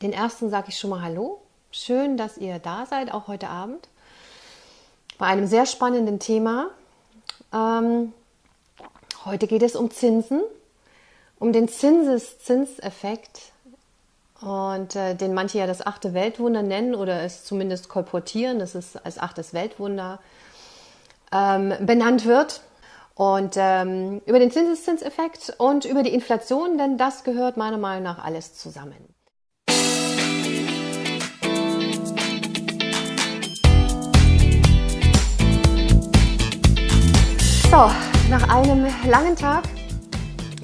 Den ersten sage ich schon mal Hallo. Schön, dass ihr da seid, auch heute Abend. Bei einem sehr spannenden Thema. Ähm, heute geht es um Zinsen, um den Zinseszinseffekt und äh, den manche ja das achte Weltwunder nennen oder es zumindest kolportieren, dass es als achtes Weltwunder ähm, benannt wird. Und ähm, über den Zinseszinseffekt und über die Inflation, denn das gehört meiner Meinung nach alles zusammen. So, nach einem langen Tag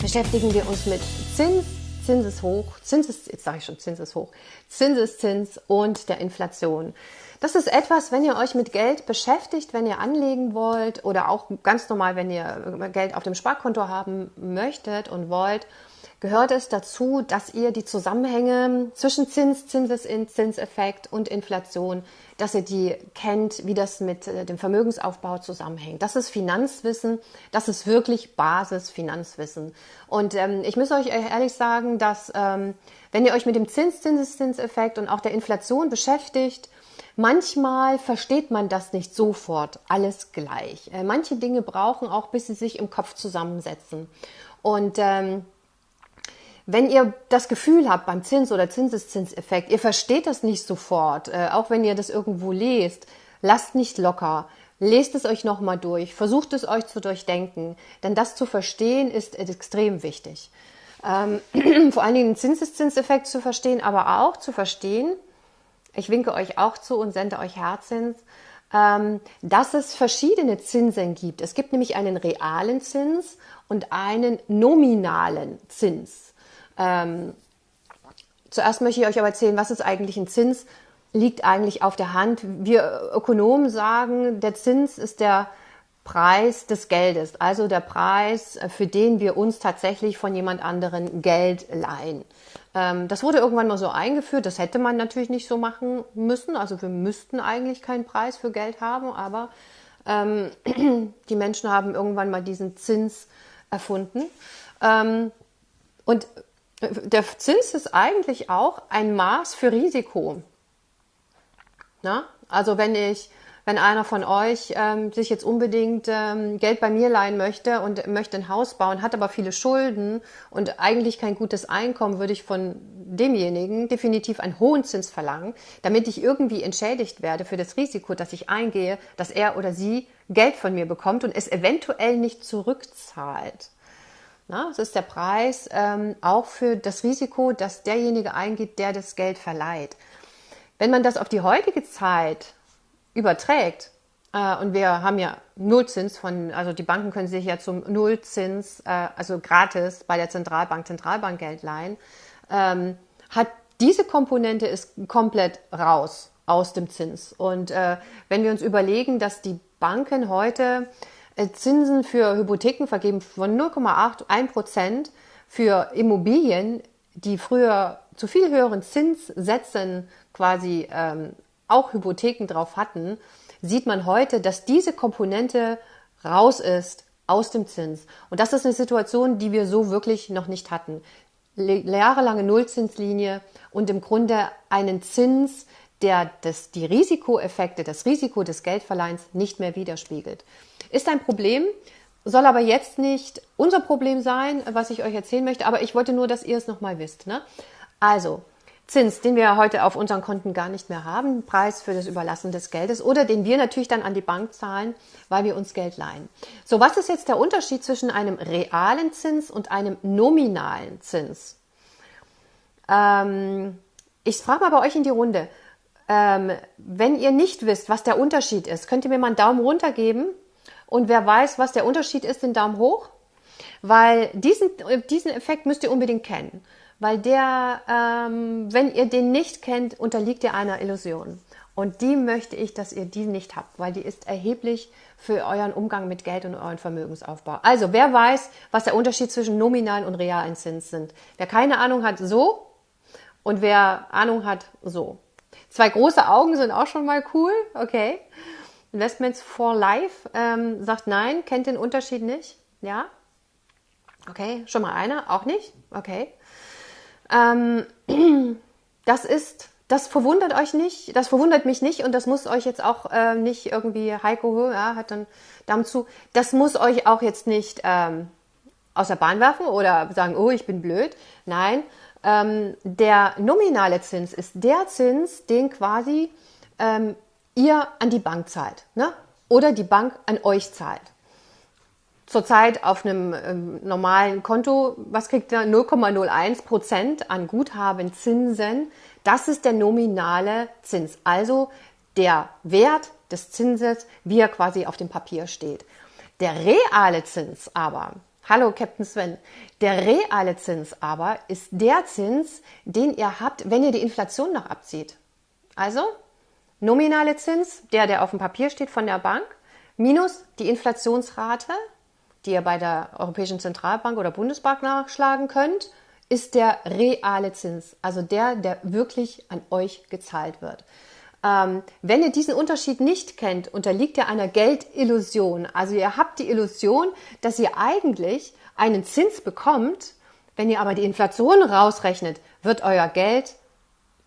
beschäftigen wir uns mit Zins, Zinseshoch, Zinses, jetzt sage ich schon Zinseshoch, Zinseszins und der Inflation. Das ist etwas, wenn ihr euch mit Geld beschäftigt, wenn ihr anlegen wollt oder auch ganz normal, wenn ihr Geld auf dem Sparkonto haben möchtet und wollt, gehört es dazu, dass ihr die Zusammenhänge zwischen Zins, Zinseszinseffekt und Inflation, dass ihr die kennt, wie das mit äh, dem Vermögensaufbau zusammenhängt. Das ist Finanzwissen, das ist wirklich Basisfinanzwissen. Und ähm, ich muss euch ehrlich sagen, dass ähm, wenn ihr euch mit dem Zins, Zinseszinseffekt und auch der Inflation beschäftigt, Manchmal versteht man das nicht sofort alles gleich. Äh, manche Dinge brauchen auch, bis sie sich im Kopf zusammensetzen. Und ähm, wenn ihr das Gefühl habt beim Zins- oder Zinseszinseffekt, ihr versteht das nicht sofort, äh, auch wenn ihr das irgendwo lest, lasst nicht locker. Lest es euch nochmal durch, versucht es euch zu durchdenken, denn das zu verstehen ist extrem wichtig. Ähm, vor allen Dingen den Zinseszinseffekt zu verstehen, aber auch zu verstehen, ich winke euch auch zu und sende euch Herzzins, ähm, dass es verschiedene Zinsen gibt. Es gibt nämlich einen realen Zins und einen nominalen Zins. Ähm, zuerst möchte ich euch aber erzählen, was ist eigentlich ein Zins? Liegt eigentlich auf der Hand. Wir Ökonomen sagen, der Zins ist der Preis des Geldes, also der Preis, für den wir uns tatsächlich von jemand anderen Geld leihen. Ähm, das wurde irgendwann mal so eingeführt. Das hätte man natürlich nicht so machen müssen. Also wir müssten eigentlich keinen Preis für Geld haben, aber ähm, die Menschen haben irgendwann mal diesen Zins erfunden. Ähm, und der Zins ist eigentlich auch ein Maß für Risiko. Na? Also wenn ich, wenn einer von euch ähm, sich jetzt unbedingt ähm, Geld bei mir leihen möchte und möchte ein Haus bauen, hat aber viele Schulden und eigentlich kein gutes Einkommen, würde ich von demjenigen definitiv einen hohen Zins verlangen, damit ich irgendwie entschädigt werde für das Risiko, das ich eingehe, dass er oder sie Geld von mir bekommt und es eventuell nicht zurückzahlt. Na, das ist der Preis ähm, auch für das Risiko, dass derjenige eingeht, der das Geld verleiht. Wenn man das auf die heutige Zeit überträgt, äh, und wir haben ja Nullzins von, also die Banken können sich ja zum Nullzins, äh, also gratis bei der Zentralbank, Zentralbankgeld leihen, ähm, hat diese Komponente ist komplett raus aus dem Zins. Und äh, wenn wir uns überlegen, dass die Banken heute Zinsen für Hypotheken vergeben von 0,81 Prozent für Immobilien, die früher zu viel höheren Zinssätzen quasi ähm, auch Hypotheken drauf hatten, sieht man heute, dass diese Komponente raus ist aus dem Zins. Und das ist eine Situation, die wir so wirklich noch nicht hatten. Jahrelange Nullzinslinie und im Grunde einen Zins, der das, die Risikoeffekte, das Risiko des Geldverleihens nicht mehr widerspiegelt. Ist ein Problem, soll aber jetzt nicht unser Problem sein, was ich euch erzählen möchte, aber ich wollte nur, dass ihr es nochmal wisst. Ne? Also, Zins, den wir heute auf unseren Konten gar nicht mehr haben, Preis für das Überlassen des Geldes oder den wir natürlich dann an die Bank zahlen, weil wir uns Geld leihen. So, was ist jetzt der Unterschied zwischen einem realen Zins und einem nominalen Zins? Ähm, ich frage mal bei euch in die Runde. Ähm, wenn ihr nicht wisst, was der Unterschied ist, könnt ihr mir mal einen Daumen runter geben und wer weiß, was der Unterschied ist, den Daumen hoch. Weil diesen, diesen Effekt müsst ihr unbedingt kennen. Weil der, ähm, wenn ihr den nicht kennt, unterliegt ihr einer Illusion. Und die möchte ich, dass ihr die nicht habt, weil die ist erheblich für euren Umgang mit Geld und euren Vermögensaufbau. Also, wer weiß, was der Unterschied zwischen nominalen und realen Zins sind? Wer keine Ahnung hat, so. Und wer Ahnung hat, so. Zwei große Augen sind auch schon mal cool. Okay. Investments for Life ähm, sagt nein, kennt den Unterschied nicht. Ja? Okay, schon mal einer, auch nicht. Okay. Ähm, das ist, das verwundert euch nicht, das verwundert mich nicht und das muss euch jetzt auch äh, nicht irgendwie Heiko ja, hat dann Damen zu, das muss euch auch jetzt nicht ähm, aus der Bahn werfen oder sagen, oh, ich bin blöd. Nein, ähm, der nominale Zins ist der Zins, den quasi ähm, ihr an die Bank zahlt ne? oder die Bank an euch zahlt. Zurzeit auf einem ähm, normalen Konto, was kriegt ihr? 0,01 Prozent an Guthaben Zinsen. Das ist der nominale Zins, also der Wert des Zinses, wie er quasi auf dem Papier steht. Der reale Zins aber, hallo Captain Sven, der reale Zins aber ist der Zins, den ihr habt, wenn ihr die Inflation noch abzieht. Also nominale Zins, der, der auf dem Papier steht von der Bank, minus die Inflationsrate, die ihr bei der Europäischen Zentralbank oder Bundesbank nachschlagen könnt, ist der reale Zins, also der, der wirklich an euch gezahlt wird. Ähm, wenn ihr diesen Unterschied nicht kennt, unterliegt ihr einer Geldillusion. Also ihr habt die Illusion, dass ihr eigentlich einen Zins bekommt. Wenn ihr aber die Inflation rausrechnet, wird euer Geld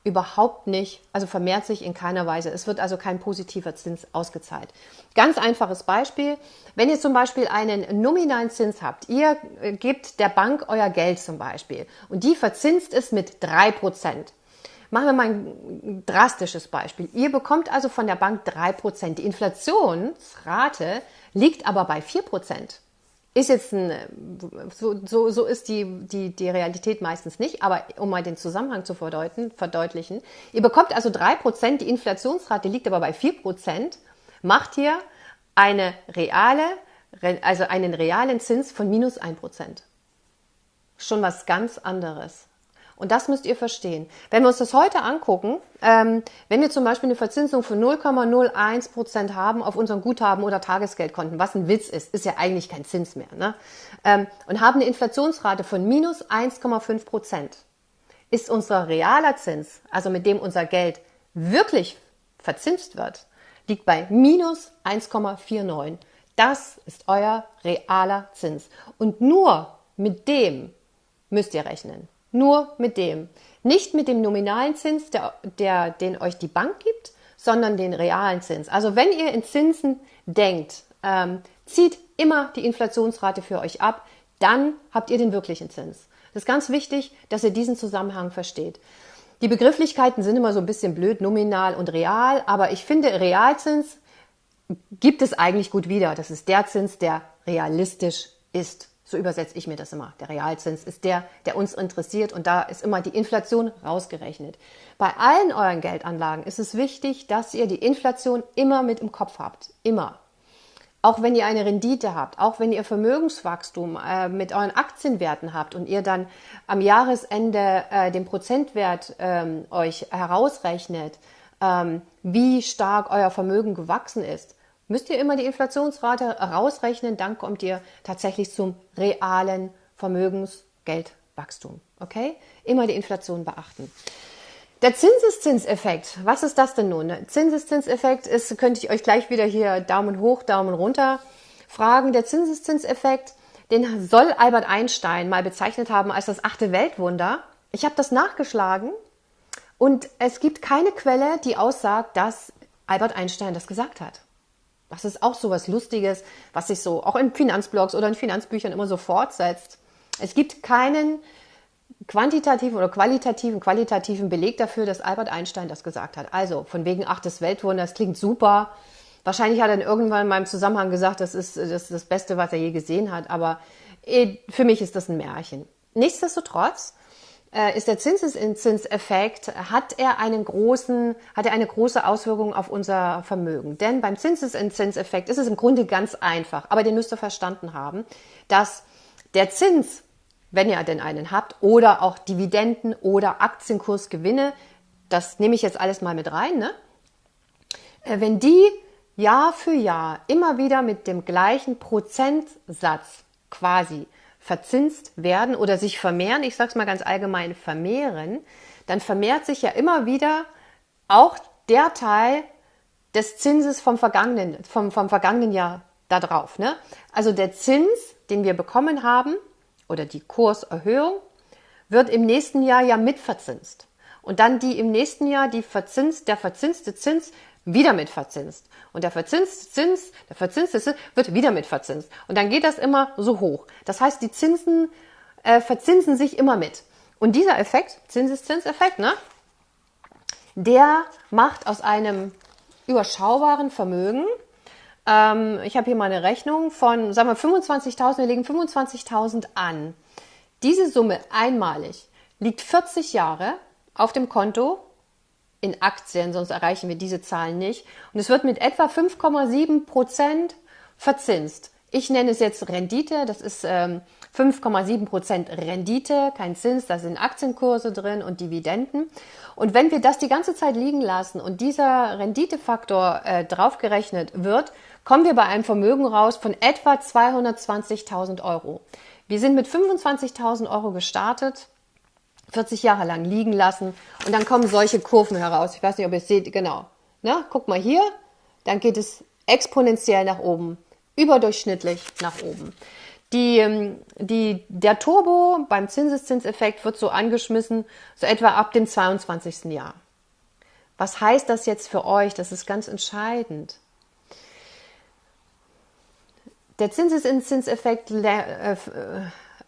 überhaupt nicht, also vermehrt sich in keiner Weise. Es wird also kein positiver Zins ausgezahlt. Ganz einfaches Beispiel. Wenn ihr zum Beispiel einen nominalen Zins habt, ihr äh, gebt der Bank euer Geld zum Beispiel und die verzinst es mit drei Prozent. Machen wir mal ein drastisches Beispiel. Ihr bekommt also von der Bank drei Prozent. Die Inflationsrate liegt aber bei vier Prozent. Ist jetzt ein, so, so, so ist die, die, die Realität meistens nicht, aber um mal den Zusammenhang zu verdeutlichen, ihr bekommt also drei Prozent, die Inflationsrate liegt aber bei vier Prozent, macht ihr eine reale, also einen realen Zins von minus ein Prozent. Schon was ganz anderes. Und das müsst ihr verstehen. Wenn wir uns das heute angucken, ähm, wenn wir zum Beispiel eine Verzinsung von 0,01 Prozent haben auf unseren Guthaben oder Tagesgeldkonten, was ein Witz ist, ist ja eigentlich kein Zins mehr, ne? ähm, und haben eine Inflationsrate von minus 1,5 Prozent, ist unser realer Zins, also mit dem unser Geld wirklich verzinst wird, liegt bei minus 1,49. Das ist euer realer Zins. Und nur mit dem müsst ihr rechnen. Nur mit dem. Nicht mit dem nominalen Zins, der, der, den euch die Bank gibt, sondern den realen Zins. Also wenn ihr in Zinsen denkt, ähm, zieht immer die Inflationsrate für euch ab, dann habt ihr den wirklichen Zins. Das ist ganz wichtig, dass ihr diesen Zusammenhang versteht. Die Begrifflichkeiten sind immer so ein bisschen blöd, nominal und real, aber ich finde, Realzins gibt es eigentlich gut wieder. Das ist der Zins, der realistisch ist. So übersetze ich mir das immer. Der Realzins ist der, der uns interessiert und da ist immer die Inflation rausgerechnet. Bei allen euren Geldanlagen ist es wichtig, dass ihr die Inflation immer mit im Kopf habt. Immer. Auch wenn ihr eine Rendite habt, auch wenn ihr Vermögenswachstum äh, mit euren Aktienwerten habt und ihr dann am Jahresende äh, den Prozentwert ähm, euch herausrechnet, ähm, wie stark euer Vermögen gewachsen ist, müsst ihr immer die Inflationsrate rausrechnen, dann kommt ihr tatsächlich zum realen Vermögensgeldwachstum. Okay? Immer die Inflation beachten. Der Zinseszinseffekt, was ist das denn nun? Zinseszinseffekt ist, könnte ich euch gleich wieder hier Daumen hoch, Daumen runter fragen. Der Zinseszinseffekt, den soll Albert Einstein mal bezeichnet haben als das achte Weltwunder. Ich habe das nachgeschlagen und es gibt keine Quelle, die aussagt, dass Albert Einstein das gesagt hat. Das ist auch so was Lustiges, was sich so auch in Finanzblogs oder in Finanzbüchern immer so fortsetzt. Es gibt keinen quantitativen oder qualitativen, qualitativen Beleg dafür, dass Albert Einstein das gesagt hat. Also von wegen ach des Weltwunders klingt super. Wahrscheinlich hat er dann irgendwann in meinem Zusammenhang gesagt, das ist das, ist das Beste, was er je gesehen hat. Aber eh, für mich ist das ein Märchen. Nichtsdestotrotz ist der Zinseszinseffekt, hat er einen großen, hat er eine große Auswirkung auf unser Vermögen. Denn beim Zinseszinseffekt ist es im Grunde ganz einfach, aber den müsst ihr verstanden haben, dass der Zins, wenn ihr denn einen habt, oder auch Dividenden oder Aktienkursgewinne, das nehme ich jetzt alles mal mit rein, ne? Äh, wenn die Jahr für Jahr immer wieder mit dem gleichen Prozentsatz quasi verzinst werden oder sich vermehren, ich sage es mal ganz allgemein, vermehren, dann vermehrt sich ja immer wieder auch der Teil des Zinses vom vergangenen, vom, vom vergangenen Jahr da drauf. Ne? Also der Zins, den wir bekommen haben, oder die Kurserhöhung, wird im nächsten Jahr ja mitverzinst. und dann die im nächsten Jahr die verzinst, der verzinste Zins wieder mit verzinst. Und der verzinste Zins, der verzinste Zins wird wieder mit verzinst. Und dann geht das immer so hoch. Das heißt, die Zinsen äh, verzinsen sich immer mit. Und dieser Effekt, Zinseszinseffekt, ne, der macht aus einem überschaubaren Vermögen, ähm, ich habe hier mal eine Rechnung von, sagen wir 25.000, wir legen 25.000 an. Diese Summe einmalig liegt 40 Jahre auf dem Konto in Aktien, sonst erreichen wir diese Zahlen nicht. Und es wird mit etwa 5,7 Prozent verzinst. Ich nenne es jetzt Rendite, das ist ähm, 5,7 Prozent Rendite, kein Zins, da sind Aktienkurse drin und Dividenden. Und wenn wir das die ganze Zeit liegen lassen und dieser Renditefaktor äh, draufgerechnet wird, kommen wir bei einem Vermögen raus von etwa 220.000 Euro. Wir sind mit 25.000 Euro gestartet, 40 Jahre lang liegen lassen und dann kommen solche Kurven heraus. Ich weiß nicht, ob ihr es seht, genau. Na, guck mal hier, dann geht es exponentiell nach oben, überdurchschnittlich nach oben. Die, ähm, die, der Turbo beim Zinseszinseffekt wird so angeschmissen, so etwa ab dem 22. Jahr. Was heißt das jetzt für euch? Das ist ganz entscheidend. Der Zinseszinseffekt äh, äh,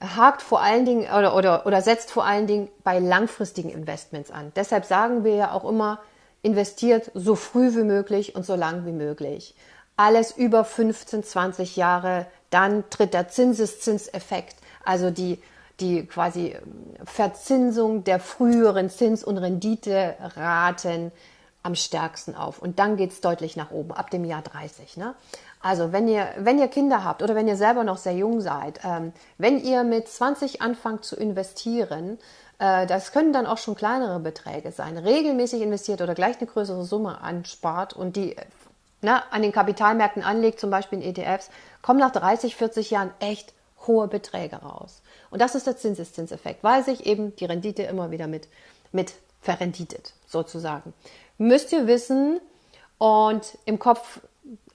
hakt vor allen Dingen oder, oder, oder setzt vor allen Dingen bei langfristigen Investments an. Deshalb sagen wir ja auch immer, investiert so früh wie möglich und so lang wie möglich. Alles über 15, 20 Jahre, dann tritt der Zinseszinseffekt, also die, die quasi Verzinsung der früheren Zins- und Renditeraten am stärksten auf. Und dann geht es deutlich nach oben, ab dem Jahr 30. Ne? Also wenn ihr, wenn ihr Kinder habt oder wenn ihr selber noch sehr jung seid, ähm, wenn ihr mit 20 anfangt zu investieren, äh, das können dann auch schon kleinere Beträge sein, regelmäßig investiert oder gleich eine größere Summe anspart und die na, ne, an den Kapitalmärkten anlegt, zum Beispiel in ETFs, kommen nach 30, 40 Jahren echt hohe Beträge raus. Und das ist der Zinseszinseffekt, weil sich eben die Rendite immer wieder mit, mit verrenditet, sozusagen. Müsst ihr wissen und im Kopf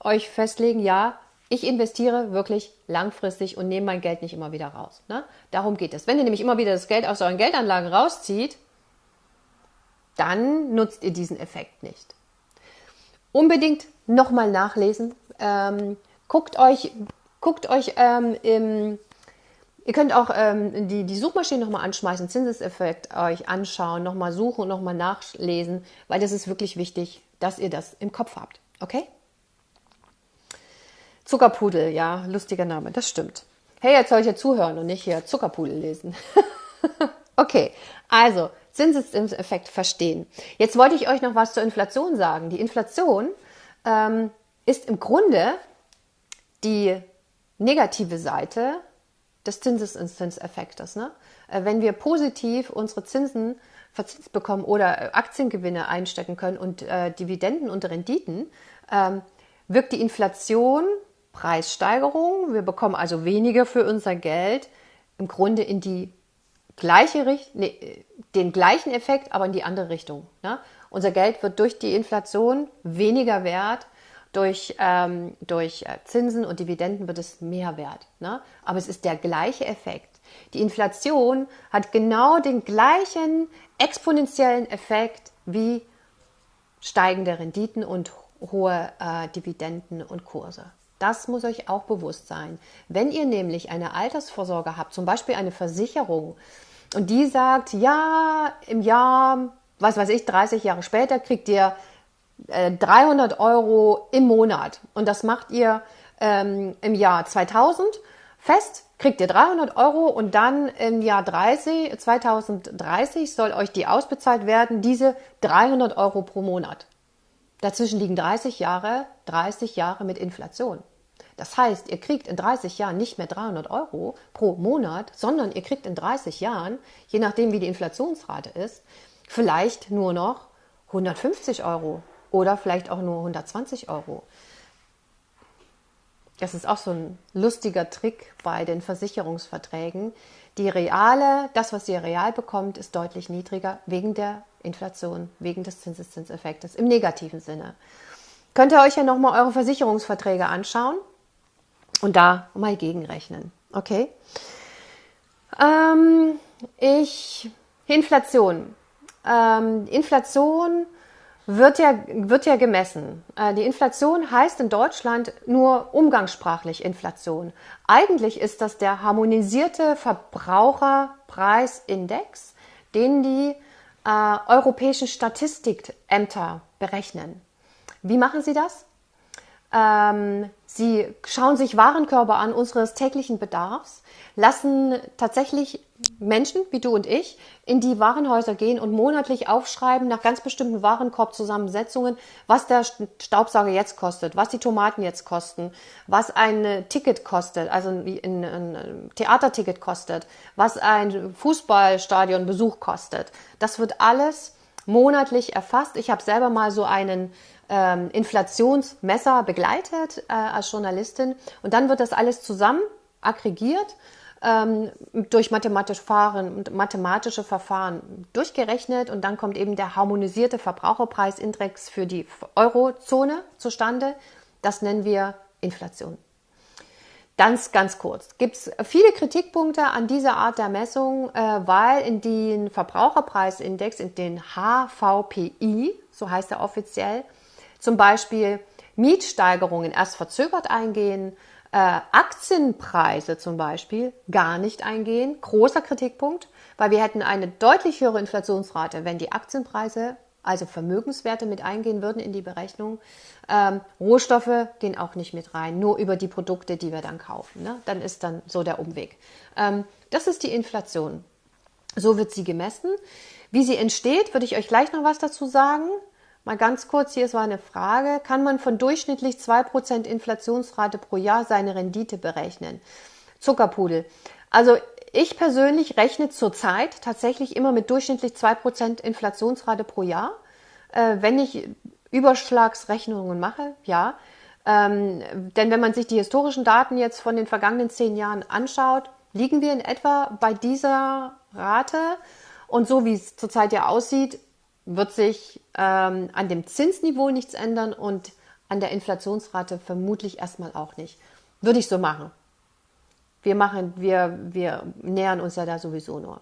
euch festlegen, ja, ich investiere wirklich langfristig und nehme mein Geld nicht immer wieder raus. Ne? Darum geht es. Wenn ihr nämlich immer wieder das Geld aus euren Geldanlagen rauszieht, dann nutzt ihr diesen Effekt nicht. Unbedingt nochmal nachlesen. Ähm, guckt euch, guckt euch ähm, im, ihr könnt auch ähm, die, die Suchmaschine nochmal anschmeißen, Zinseseffekt euch anschauen, nochmal suchen nochmal nachlesen, weil das ist wirklich wichtig, dass ihr das im Kopf habt. Okay? Zuckerpudel, ja, lustiger Name, das stimmt. Hey, jetzt soll ich ja zuhören und nicht hier Zuckerpudel lesen. okay, also Zinseszinseffekt verstehen. Jetzt wollte ich euch noch was zur Inflation sagen. Die Inflation ähm, ist im Grunde die negative Seite des Zinseszinseffektes. Ne? Äh, wenn wir positiv unsere Zinsen verzinst bekommen oder äh, Aktiengewinne einstecken können und äh, Dividenden und Renditen, ähm, wirkt die Inflation Preissteigerung. Wir bekommen also weniger für unser Geld im Grunde in die gleiche Richtung, nee, den gleichen Effekt, aber in die andere Richtung. Ne? Unser Geld wird durch die Inflation weniger wert, durch, ähm, durch äh, Zinsen und Dividenden wird es mehr wert. Ne? Aber es ist der gleiche Effekt. Die Inflation hat genau den gleichen exponentiellen Effekt wie steigende Renditen und hohe äh, Dividenden und Kurse. Das muss euch auch bewusst sein. Wenn ihr nämlich eine Altersvorsorge habt, zum Beispiel eine Versicherung, und die sagt, ja, im Jahr, was weiß ich, 30 Jahre später kriegt ihr äh, 300 Euro im Monat. Und das macht ihr ähm, im Jahr 2000 fest, kriegt ihr 300 Euro und dann im Jahr 30, 2030 soll euch die ausbezahlt werden, diese 300 Euro pro Monat. Dazwischen liegen 30 Jahre, 30 Jahre mit Inflation. Das heißt, ihr kriegt in 30 Jahren nicht mehr 300 Euro pro Monat, sondern ihr kriegt in 30 Jahren, je nachdem wie die Inflationsrate ist, vielleicht nur noch 150 Euro oder vielleicht auch nur 120 Euro. Das ist auch so ein lustiger Trick bei den Versicherungsverträgen. Die reale, das, was ihr real bekommt, ist deutlich niedriger wegen der Inflation, wegen des Zinseszinseffektes im negativen Sinne. Könnt ihr euch ja nochmal eure Versicherungsverträge anschauen und da mal gegenrechnen. Okay? Ähm, ich, Inflation. ähm, Inflation wird ja, wird ja gemessen. Äh, die Inflation heißt in Deutschland nur umgangssprachlich Inflation. Eigentlich ist das der harmonisierte Verbraucherpreisindex, den die äh, europäischen Statistikämter berechnen. Wie machen sie das? Ähm, sie schauen sich Warenkörper an unseres täglichen Bedarfs, lassen tatsächlich Menschen wie du und ich in die Warenhäuser gehen und monatlich aufschreiben nach ganz bestimmten Warenkorbzusammensetzungen, was der Staubsauger jetzt kostet, was die Tomaten jetzt kosten, was ein Ticket kostet, also ein, Theaterticket kostet, was ein Fußballstadionbesuch kostet. Das wird alles monatlich erfasst. Ich habe selber mal so einen ähm, Inflationsmesser begleitet äh, als Journalistin und dann wird das alles zusammen aggregiert ähm, durch mathematische Verfahren, mathematische Verfahren durchgerechnet und dann kommt eben der harmonisierte Verbraucherpreisindex für die Eurozone zustande. Das nennen wir Inflation. Ganz, ganz kurz. Gibt es viele Kritikpunkte an dieser Art der Messung, äh, weil in den Verbraucherpreisindex, in den HVPI, so heißt er offiziell, zum Beispiel Mietsteigerungen erst verzögert eingehen, äh, Aktienpreise zum Beispiel gar nicht eingehen. Großer Kritikpunkt, weil wir hätten eine deutlich höhere Inflationsrate, wenn die Aktienpreise, also Vermögenswerte mit eingehen würden in die Berechnung. Ähm, Rohstoffe gehen auch nicht mit rein, nur über die Produkte, die wir dann kaufen. Ne? Dann ist dann so der Umweg. Ähm, das ist die Inflation. So wird sie gemessen. Wie sie entsteht, würde ich euch gleich noch was dazu sagen. Mal ganz kurz, hier ist mal eine Frage. Kann man von durchschnittlich 2% Inflationsrate pro Jahr seine Rendite berechnen? Zuckerpudel. Also ich persönlich rechne zurzeit tatsächlich immer mit durchschnittlich 2% Inflationsrate pro Jahr. Äh, wenn ich Überschlagsrechnungen mache, ja. Ähm, denn wenn man sich die historischen Daten jetzt von den vergangenen zehn Jahren anschaut, liegen wir in etwa bei dieser Rate. Und so wie es zurzeit ja aussieht, wird sich ähm, an dem Zinsniveau nichts ändern und an der Inflationsrate vermutlich erstmal auch nicht. Würde ich so machen. Wir machen, wir, wir nähern uns ja da sowieso nur.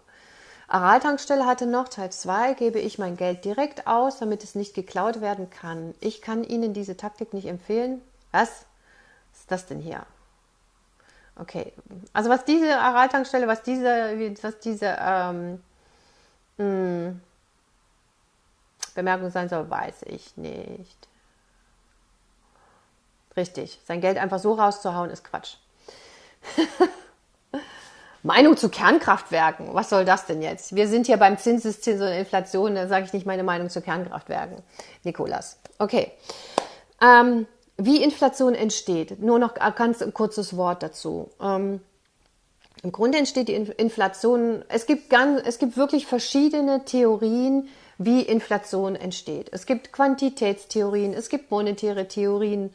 Aral-Tankstelle hatte noch Teil 2, gebe ich mein Geld direkt aus, damit es nicht geklaut werden kann. Ich kann Ihnen diese Taktik nicht empfehlen. Was ist das denn hier? Okay, also was diese Aral-Tankstelle, was diese, was diese ähm, mh, hm, Bemerkung sein soll, weiß ich nicht. Richtig, sein Geld einfach so rauszuhauen, ist Quatsch. Meinung zu Kernkraftwerken. Was soll das denn jetzt? Wir sind hier beim Zinseszins und Inflation, da sage ich nicht meine Meinung zu Kernkraftwerken. Nikolas. Okay. Ähm, wie Inflation entsteht. Nur noch ganz kurzes Wort dazu. Ähm, Im Grunde entsteht die Inflation, es gibt, ganz, es gibt wirklich verschiedene Theorien, wie Inflation entsteht. Es gibt Quantitätstheorien, es gibt monetäre Theorien.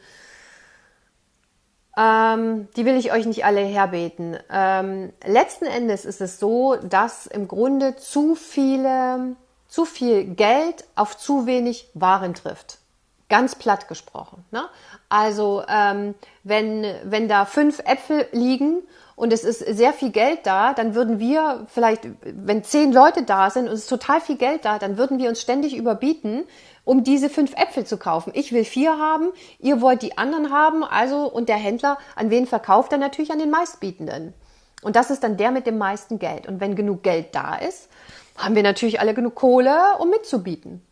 Ähm, die will ich euch nicht alle herbeten. Ähm, letzten Endes ist es so, dass im Grunde zu viele, zu viel Geld auf zu wenig Waren trifft. Ganz platt gesprochen. Ne? Also ähm, wenn, wenn da fünf Äpfel liegen und es ist sehr viel Geld da, dann würden wir vielleicht, wenn zehn Leute da sind und es ist total viel Geld da, dann würden wir uns ständig überbieten, um diese fünf Äpfel zu kaufen. Ich will vier haben, ihr wollt die anderen haben, also und der Händler, an wen verkauft er natürlich an den meistbietenden. Und das ist dann der mit dem meisten Geld. Und wenn genug Geld da ist, haben wir natürlich alle genug Kohle, um mitzubieten.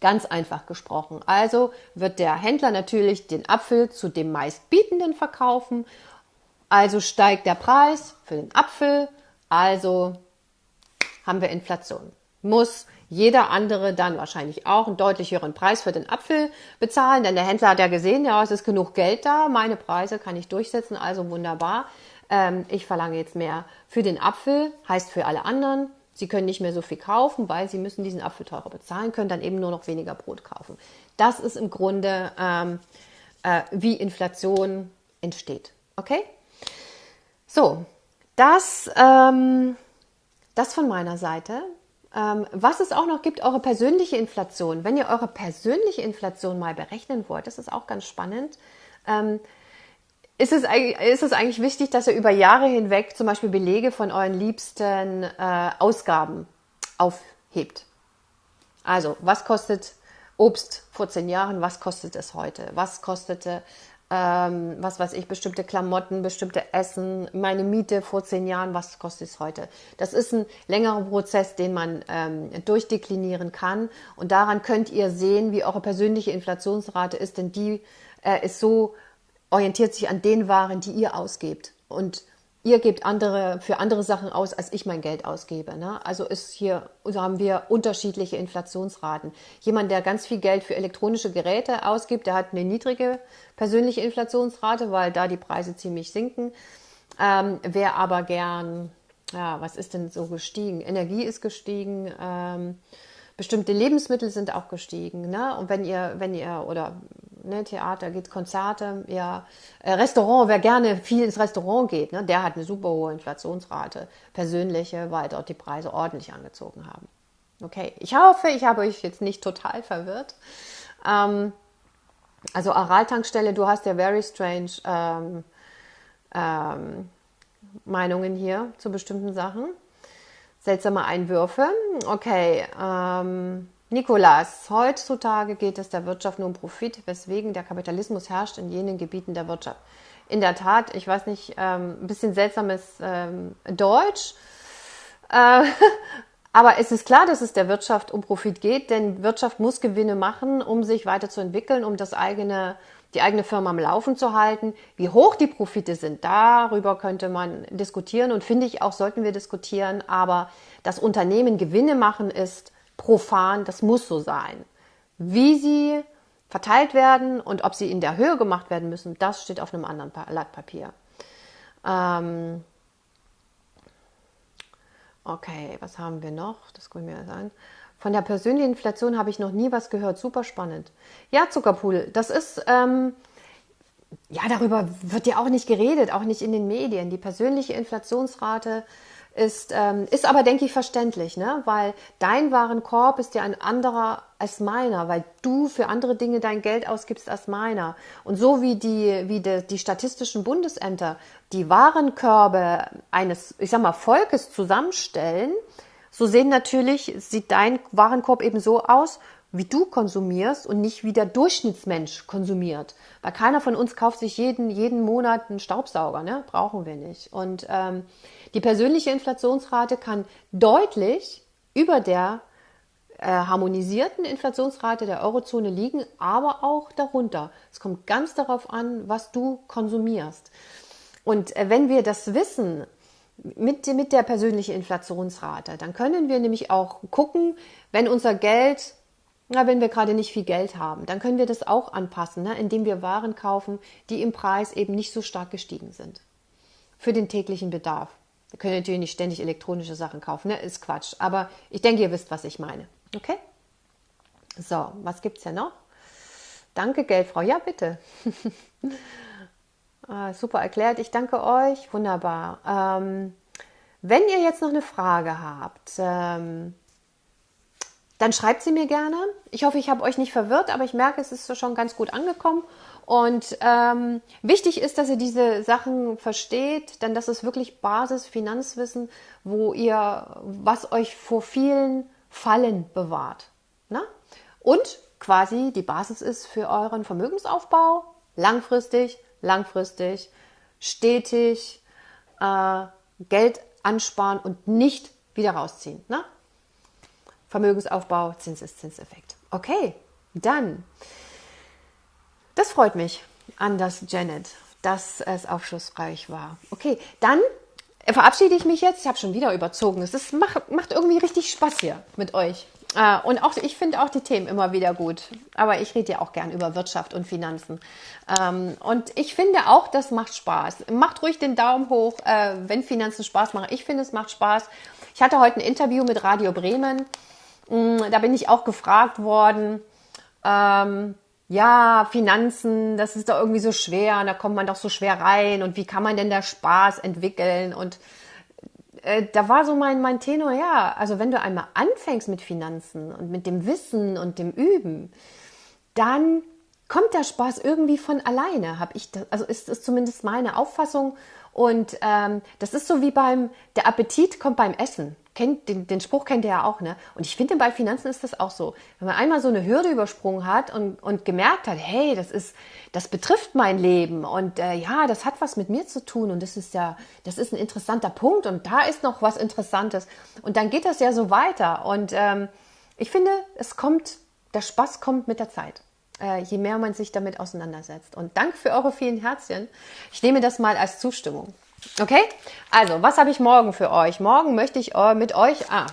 Ganz einfach gesprochen. Also wird der Händler natürlich den Apfel zu dem meistbietenden verkaufen also steigt der Preis für den Apfel, also haben wir Inflation. Muss jeder andere dann wahrscheinlich auch einen deutlich höheren Preis für den Apfel bezahlen, denn der Händler hat ja gesehen, ja, es ist genug Geld da, meine Preise kann ich durchsetzen, also wunderbar. Ähm, ich verlange jetzt mehr für den Apfel, heißt für alle anderen, sie können nicht mehr so viel kaufen, weil sie müssen diesen Apfel teurer bezahlen, können dann eben nur noch weniger Brot kaufen. Das ist im Grunde, ähm, äh, wie Inflation entsteht. Okay? So, das, ähm, das von meiner Seite. Ähm, was es auch noch gibt, eure persönliche Inflation. Wenn ihr eure persönliche Inflation mal berechnen wollt, das ist auch ganz spannend. Ähm, ist es, ist es eigentlich wichtig, dass ihr über Jahre hinweg zum Beispiel Belege von euren liebsten äh, Ausgaben aufhebt? Also, was kostet Obst vor zehn Jahren? Was kostet es heute? Was kostete ähm, was weiß ich, bestimmte Klamotten, bestimmte Essen, meine Miete vor zehn Jahren, was kostet es heute? Das ist ein längerer Prozess, den man ähm, durchdeklinieren kann. Und daran könnt ihr sehen, wie eure persönliche Inflationsrate ist, denn die äh, ist so, orientiert sich an den Waren, die ihr ausgebt. Und ihr gebt andere für andere Sachen aus, als ich mein Geld ausgebe. Ne? Also ist hier, so haben wir unterschiedliche Inflationsraten. Jemand, der ganz viel Geld für elektronische Geräte ausgibt, der hat eine niedrige persönliche Inflationsrate, weil da die Preise ziemlich sinken. Ähm, wer aber gern, ja, was ist denn so gestiegen? Energie ist gestiegen. Ähm, bestimmte Lebensmittel sind auch gestiegen. Ne? Und wenn ihr, wenn ihr, oder ne, Theater geht, Konzerte, ja, äh, Restaurant, wer gerne viel ins Restaurant geht, ne, der hat eine super hohe Inflationsrate, persönliche, weil dort die Preise ordentlich angezogen haben. Okay, ich hoffe, ich habe euch jetzt nicht total verwirrt. Ähm, also Aral-Tankstelle, du hast ja very strange ähm, ähm, Meinungen hier zu bestimmten Sachen seltsame Einwürfe. Okay, ähm, Nikolas, heutzutage geht es der Wirtschaft nur um Profit, weswegen der Kapitalismus herrscht in jenen Gebieten der Wirtschaft. In der Tat, ich weiß nicht, ähm, ein bisschen seltsames ähm, Deutsch. Äh, aber es ist klar, dass es der Wirtschaft um Profit geht, denn Wirtschaft muss Gewinne machen, um sich weiterzuentwickeln, um das eigene die eigene Firma am Laufen zu halten. Wie hoch die Profite sind, darüber könnte man diskutieren und finde ich auch, sollten wir diskutieren. Aber das Unternehmen Gewinne machen ist profan, das muss so sein. Wie sie verteilt werden und ob sie in der Höhe gemacht werden müssen, das steht auf einem anderen Blatt Papier. Ähm okay, was haben wir noch? Das können wir sagen. Von der persönlichen Inflation habe ich noch nie was gehört. Super spannend. Ja, Zuckerpool, das ist, ähm, ja, darüber wird ja auch nicht geredet, auch nicht in den Medien. Die persönliche Inflationsrate ist, ähm, ist aber, denke ich, verständlich, ne? weil dein Warenkorb ist ja ein anderer als meiner, weil du für andere Dinge dein Geld ausgibst als meiner. Und so wie die, wie die, die statistischen Bundesämter die Warenkörbe eines, ich sag mal, Volkes zusammenstellen, so sehen natürlich, sieht dein Warenkorb eben so aus, wie du konsumierst und nicht wie der Durchschnittsmensch konsumiert. Weil keiner von uns kauft sich jeden, jeden Monat einen Staubsauger, ne? brauchen wir nicht. Und ähm, die persönliche Inflationsrate kann deutlich über der äh, harmonisierten Inflationsrate der Eurozone liegen, aber auch darunter. Es kommt ganz darauf an, was du konsumierst. Und äh, wenn wir das wissen, mit, mit der persönlichen Inflationsrate. Dann können wir nämlich auch gucken, wenn unser Geld, na, wenn wir gerade nicht viel Geld haben, dann können wir das auch anpassen, ne, indem wir Waren kaufen, die im Preis eben nicht so stark gestiegen sind. Für den täglichen Bedarf. Wir können natürlich nicht ständig elektronische Sachen kaufen, ne? ist Quatsch. Aber ich denke, ihr wisst, was ich meine. Okay? So, was gibt es ja noch? Danke, Geldfrau. Ja, bitte. Ah, super erklärt. Ich danke euch. Wunderbar. Ähm, wenn ihr jetzt noch eine Frage habt, ähm, dann schreibt sie mir gerne. Ich hoffe, ich habe euch nicht verwirrt, aber ich merke, es ist schon ganz gut angekommen. Und ähm, wichtig ist, dass ihr diese Sachen versteht, denn das ist wirklich Basis Finanzwissen, wo ihr, was euch vor vielen Fallen bewahrt. Na? Und quasi die Basis ist für euren Vermögensaufbau langfristig langfristig, stetig äh, Geld ansparen und nicht wieder rausziehen. Ne? Vermögensaufbau, Zinseszinseffekt. Okay, dann. Das freut mich an das Janet, dass es aufschlussreich war. Okay, dann verabschiede ich mich jetzt. Ich habe schon wieder überzogen. Es ist, macht, macht irgendwie richtig Spaß hier mit euch. Äh, und auch, ich finde auch die Themen immer wieder gut. Aber ich rede ja auch gern über Wirtschaft und Finanzen. Ähm, und ich finde auch, das macht Spaß. Macht ruhig den Daumen hoch, äh, wenn Finanzen Spaß machen. Ich finde, es macht Spaß. Ich hatte heute ein Interview mit Radio Bremen. Mm, da bin ich auch gefragt worden. Ähm, ja, Finanzen, das ist doch irgendwie so schwer, da kommt man doch so schwer rein und wie kann man denn da Spaß entwickeln und äh, da war so mein, mein Tenor, ja, also wenn du einmal anfängst mit Finanzen und mit dem Wissen und dem Üben, dann kommt der Spaß irgendwie von alleine, habe ich, das, also ist es zumindest meine Auffassung. Und ähm, das ist so wie beim, der Appetit kommt beim Essen. Kennt, den, den Spruch kennt ihr ja auch, ne? Und ich finde, bei Finanzen ist das auch so. Wenn man einmal so eine Hürde übersprungen hat und, und gemerkt hat, hey, das ist, das betrifft mein Leben und äh, ja, das hat was mit mir zu tun und das ist ja, das ist ein interessanter Punkt und da ist noch was Interessantes. Und dann geht das ja so weiter. Und ähm, ich finde, es kommt, der Spaß kommt mit der Zeit äh, je mehr man sich damit auseinandersetzt. Und danke für eure vielen Herzchen. Ich nehme das mal als Zustimmung. Okay? Also, was habe ich morgen für euch? Morgen möchte ich äh, mit euch ah,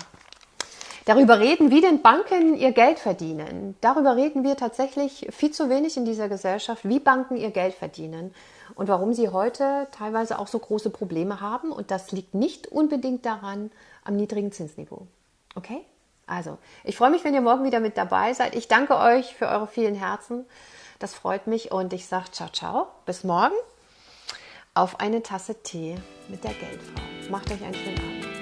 darüber reden, wie denn Banken ihr Geld verdienen. Darüber reden wir tatsächlich viel zu wenig in dieser Gesellschaft, wie Banken ihr Geld verdienen und warum sie heute teilweise auch so große Probleme haben. Und das liegt nicht unbedingt daran am niedrigen Zinsniveau. Okay? Also, ich freue mich, wenn ihr morgen wieder mit dabei seid. Ich danke euch für eure vielen Herzen. Das freut mich und ich sage ciao, ciao. Bis morgen auf eine Tasse Tee mit der Geldfrau. Macht euch einen schönen Abend.